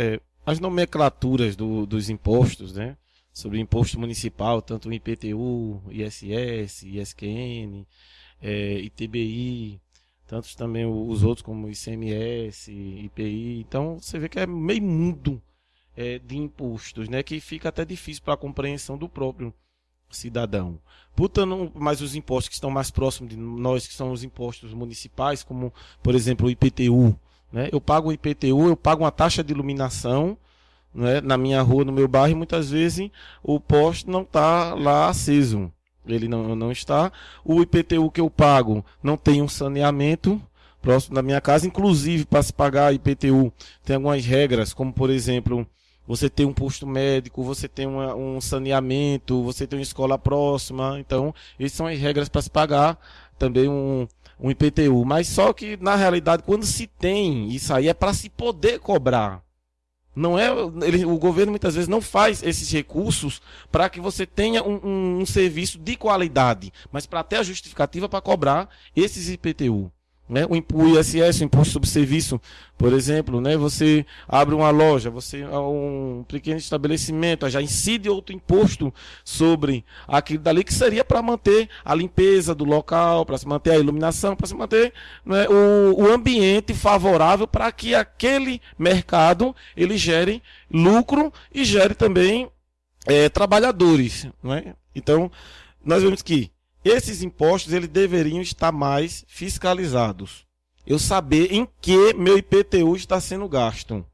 é, as nomenclaturas do, dos impostos, né? Sobre imposto municipal, tanto o IPTU, ISS, ISQN, é, ITBI, tantos também os outros como ICMS, IPI. Então você vê que é meio mundo é, de impostos, né? Que fica até difícil para a compreensão do próprio cidadão. Mais os impostos que estão mais próximos de nós, que são os impostos municipais, como por exemplo o IPTU, né? Eu pago o IPTU, eu pago uma taxa de iluminação né, na minha rua, no meu bairro, e muitas vezes o poste não está lá aceso. Ele não, não está. O IPTU que eu pago não tem um saneamento próximo da minha casa. Inclusive, para se pagar IPTU, tem algumas regras, como por exemplo, você tem um posto médico, você tem uma, um saneamento, você tem uma escola próxima. Então, essas são as regras para se pagar também um, um IPTU. Mas só que, na realidade, quando se tem isso aí, é para se poder cobrar. Não é, ele, o governo muitas vezes não faz esses recursos para que você tenha um, um, um, serviço de qualidade, mas para ter a justificativa para cobrar esses IPTU. Né? O, ISS, o Imposto sobre Serviço, por exemplo, né? você abre uma loja, você um pequeno estabelecimento, já incide outro imposto sobre aquilo dali que seria para manter a limpeza do local, para se manter a iluminação, para se manter né, o, o ambiente favorável para que aquele mercado ele gere lucro e gere também é, trabalhadores. Né? Então, nós vemos que esses impostos eles deveriam estar mais fiscalizados. Eu saber em que meu IPTU está sendo gasto.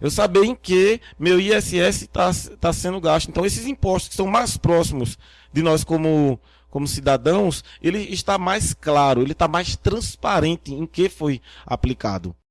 Eu saber em que meu ISS está, está sendo gasto. Então, esses impostos que são mais próximos de nós como, como cidadãos, ele está mais claro, ele está mais transparente em que foi aplicado.